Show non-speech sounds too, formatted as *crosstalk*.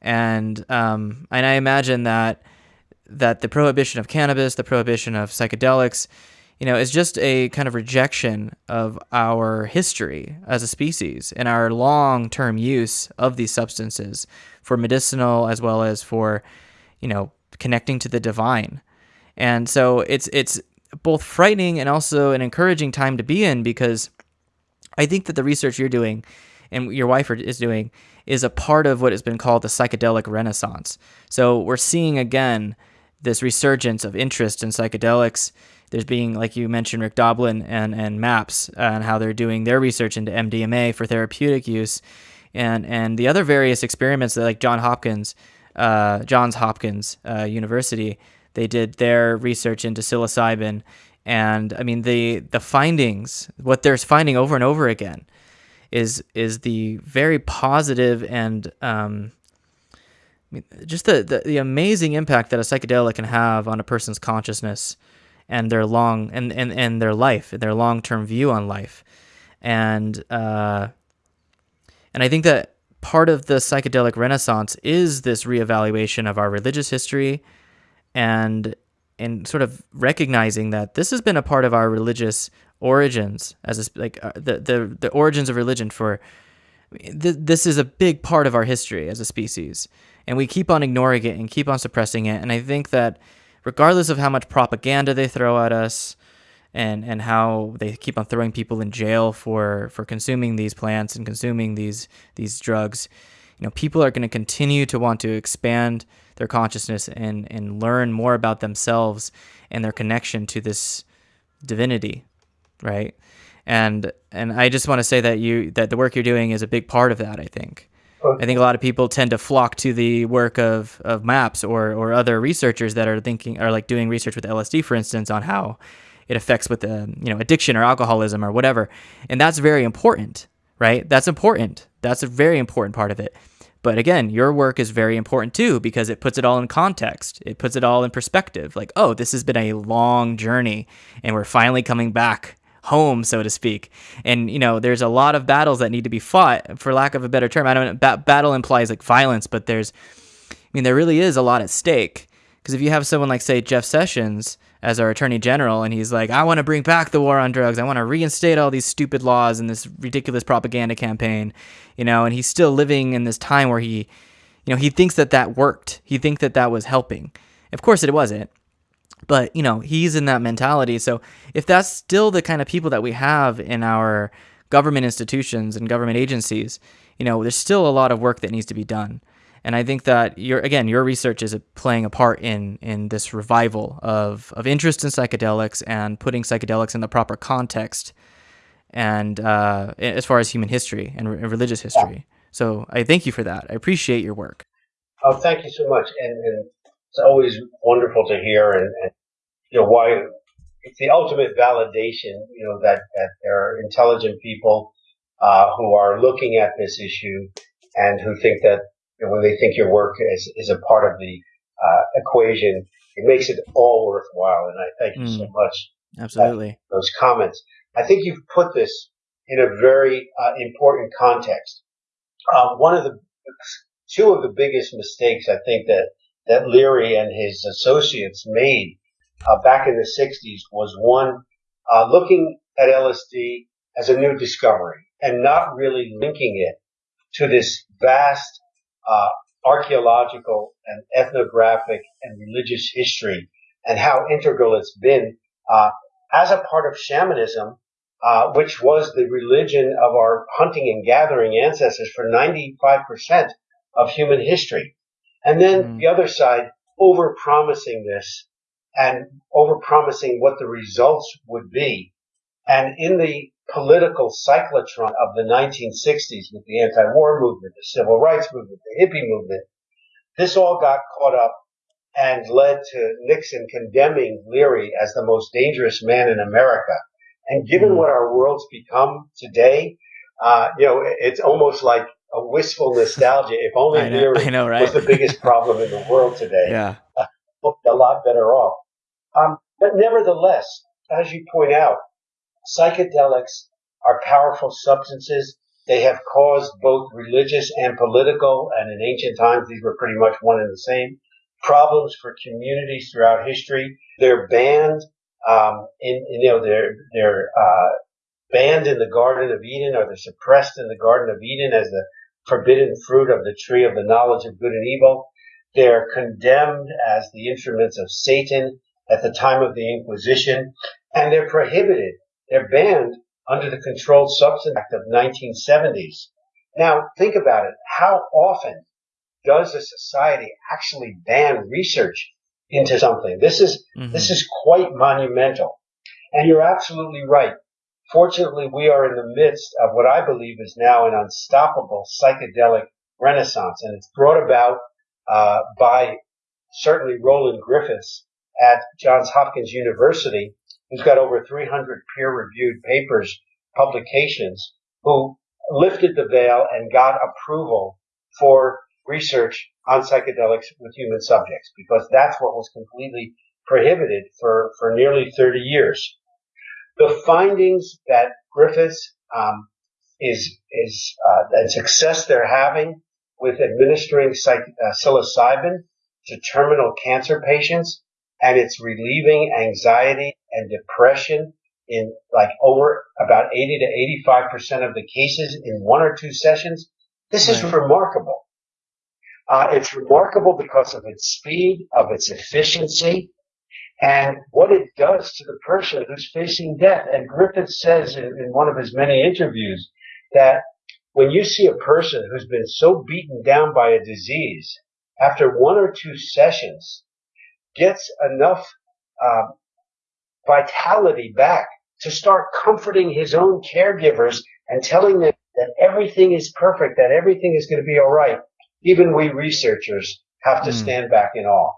and um, and I imagine that that the prohibition of cannabis, the prohibition of psychedelics, you know, is just a kind of rejection of our history as a species and our long-term use of these substances for medicinal as well as for, you know, connecting to the divine. And so it's it's both frightening and also an encouraging time to be in because I think that the research you're doing and your wife is doing is a part of what has been called the psychedelic renaissance. So we're seeing again this resurgence of interest in psychedelics. There's being, like you mentioned, Rick Doblin and, and MAPS and how they're doing their research into MDMA for therapeutic use. And, and the other various experiments that like John Hopkins, uh, Johns Hopkins uh, University, they did their research into psilocybin. And I mean, the, the findings, what they're finding over and over again is, is the very positive and um, just the, the, the amazing impact that a psychedelic can have on a person's consciousness and their long and, and, and their life, their long term view on life. And uh, and I think that part of the psychedelic renaissance is this reevaluation of our religious history and and sort of recognizing that this has been a part of our religious origins as a, like uh, the, the the origins of religion for th- this is a big part of our history as a species and we keep on ignoring it and keep on suppressing it. And I think that regardless of how much propaganda they throw at us and and how they keep on throwing people in jail for for consuming these plants and consuming these these drugs, you know, people are going to continue to want to expand their consciousness and and learn more about themselves and their connection to this divinity, right? And and I just want to say that you that the work you're doing is a big part of that, I think. I think a lot of people tend to flock to the work of, of MAPS or, or other researchers that are thinking are like doing research with LSD, for instance, on how it affects with the you know addiction or alcoholism or whatever, and that's very important, right? That's important. That's a very important part of it. But again, your work is very important too because it puts it all in context. It puts it all in perspective. Like, oh, this has been a long journey, and we're finally coming back home, so to speak. And you know, there's a lot of battles that need to be fought, for lack of a better term. I don't ba- battle implies like violence, but there's, I mean, there really is a lot at stake. Because if you have someone like, say, Jeff Sessions as our attorney general, and he's like, I want to bring back the war on drugs, I want to reinstate all these stupid laws and this ridiculous propaganda campaign, you know, and he's still living in this time where he, you know, he thinks that that worked. He thinks that that was helping. Of course, it wasn't. But, you know, he's in that mentality. So if that's still the kind of people that we have in our government institutions and government agencies, you know, there's still a lot of work that needs to be done. And I think that your again, your research is playing a part in in this revival of of interest in psychedelics and putting psychedelics in the proper context, and uh, as far as human history and, re- religious history. So I thank you for that. I appreciate your work. Oh, thank you so much. And, and it's always wonderful to hear and, and you know why it's the ultimate validation you know that that there are intelligent people uh, who are looking at this issue and who think that you know, when they think your work is, is a part of the uh, equation, it makes it all worthwhile. And I thank you mm, so much. Absolutely. those comments. I think you've put this in a very uh, important context. Uh, one of the two of the biggest mistakes I think that that Leary and his associates made uh, back in the 60s was one, uh, looking at LSD as a new discovery and not really linking it to this vast uh, archaeological and ethnographic and religious history and how integral it's been uh, as a part of shamanism, uh, which was the religion of our hunting and gathering ancestors for 95% of human history. And then mm. the other side, over promising this and over promising what the results would be. And in the political cyclotron of the 1960s with the anti-war movement, the civil rights movement, the hippie movement, this all got caught up and led to Nixon condemning Leary as the most dangerous man in America. And given mm. what our world's become today, uh, you know, it's almost like a wistful nostalgia. If *laughs* only I know, I know, right? was the biggest *laughs* problem in the world today. Yeah, uh, *laughs* a lot better off. Um, but nevertheless, as you point out, psychedelics are powerful substances. They have caused both religious and political, and in ancient times, these were pretty much one and the same, problems for communities throughout history. They're banned, um, in, you know, they're, they're, uh, banned in the Garden of Eden or they're suppressed in the Garden of Eden as the forbidden fruit of the tree of the knowledge of good and evil. They're condemned as the instruments of Satan at the time of the Inquisition, and they're prohibited. They're banned under the Controlled Substance Act of 1970s. Now, think about it. How often does a society actually ban research into something? This is, mm-hmm. this is quite monumental. And you're absolutely right. Fortunately, we are in the midst of what I believe is now an unstoppable psychedelic renaissance, and it's brought about uh, by certainly Roland Griffiths at Johns Hopkins University, who's got over 300 peer-reviewed papers, publications, who lifted the veil and got approval for research on psychedelics with human subjects, because that's what was completely prohibited for, for nearly 30 years. The findings that Griffiths um, is is uh, success they're having with administering psych, uh, psilocybin to terminal cancer patients, and it's relieving anxiety and depression in like over about 80 to 85 percent of the cases in one or two sessions. This is remarkable. Uh, it's remarkable because of its speed, of its efficiency, and what it does to the person who's facing death. And Griffith says in, in one of his many interviews that when you see a person who's been so beaten down by a disease, after one or two sessions, gets enough uh, vitality back to start comforting his own caregivers and telling them that everything is perfect, that everything is going to be all right. Even we researchers have to mm. stand back in awe.